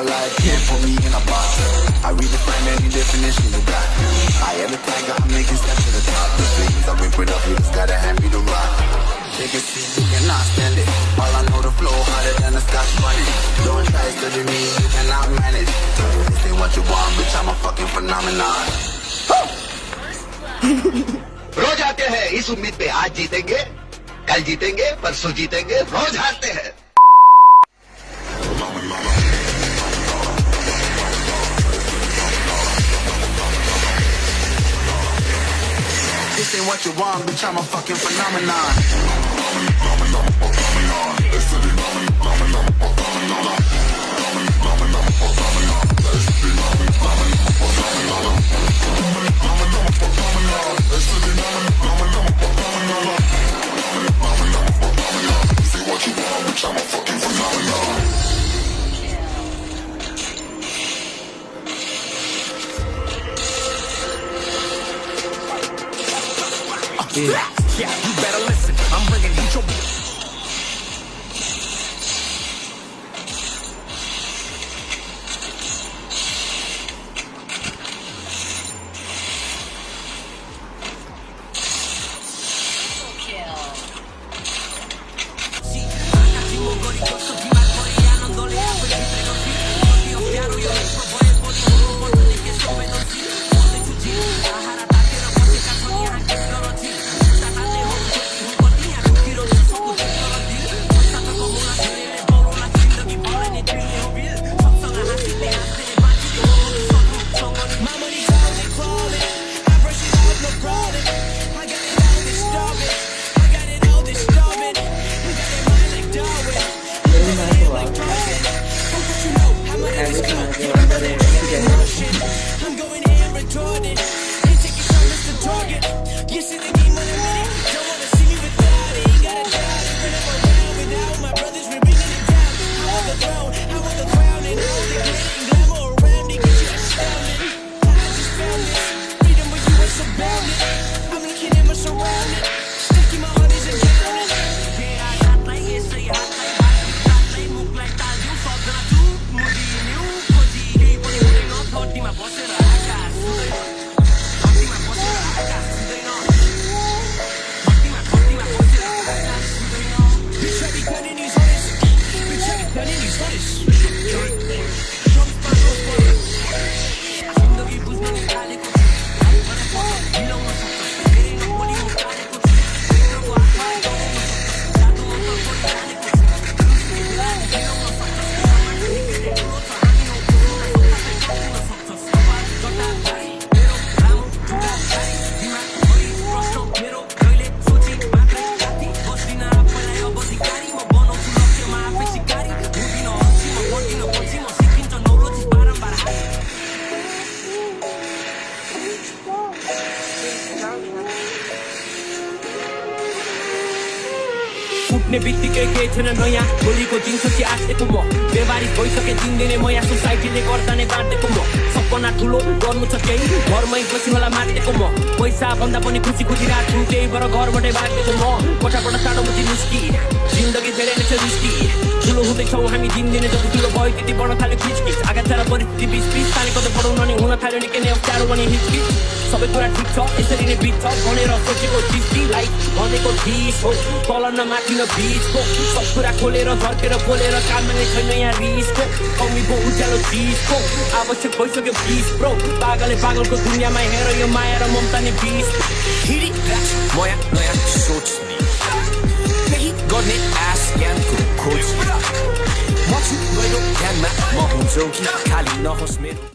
are like can't put me in a box. I redefine any definition you got. I am the tiger, I'm making steps to the top. The things I rip it up, you just gotta hand me the rock. Take a seat, you cannot stand it. All I know the flow harder than a scotch bunny. Don't try studying me, you cannot manage. This ain't what you want, bitch, I'm a fucking phenomenon. रोज आते हैं इस उम्मीद pay आज जीतेंगे call जीतेंगे परसों जीतेंगे रोज हारते हैं ain't what you want, bitch, I'm a fucking phenomenon. Yeah, you better listen. I'm bringing heat your Peace. उठ्ने बित्तिकै केही थिएन नयाँ। भोलिको दिनपछि आँटेको म। बेबारी भइसके दिनदिनै म यहाँ सोसाइटीले गर्दा नै बाँटेको म। सपना ठुलो गर्नु छ केही। घरमै बसी होला माटेको म। पैसा भन्दा पनि खुसी खुसी राख्छु त्यही भएर घरबाटै भागेको म। कोठाबाट टाढो मुची निस्की। जिन्दगी धेरै नै छ रिस्की ठुलो हुँदैछौँ हामी दिनदिनै जति ठुलो भयो त्यति बढ्न थाल्यो खिचकिच आघात परिस्थिति बिच बिच तानेको त बढाउन नि हुन थाल्यो निकै नै अप्ठ्यारो अनि हिचकिच सबै कुरा ठिक छ यसरी नै बित्छ। भनेर सोचेको चिजलाई भनेको चिज हो। तल न माथि न बिचको सब कुरा खोलेर झर्केर बोलेर काममा नै छैन यहाँ रिसको कमीको उज्यालो चिजको आवश्यक भइसक्यो बिस ब्रो पागलले पागलको दुनियाँमा हेर यो माया र ममता नै बिस नयाँ नयाँ सोच्ने केही गर्ने आश ज्ञानको खोज म छु गहिरो ध्यानमा म हुन्छौ कि खाली नहोस् मेरो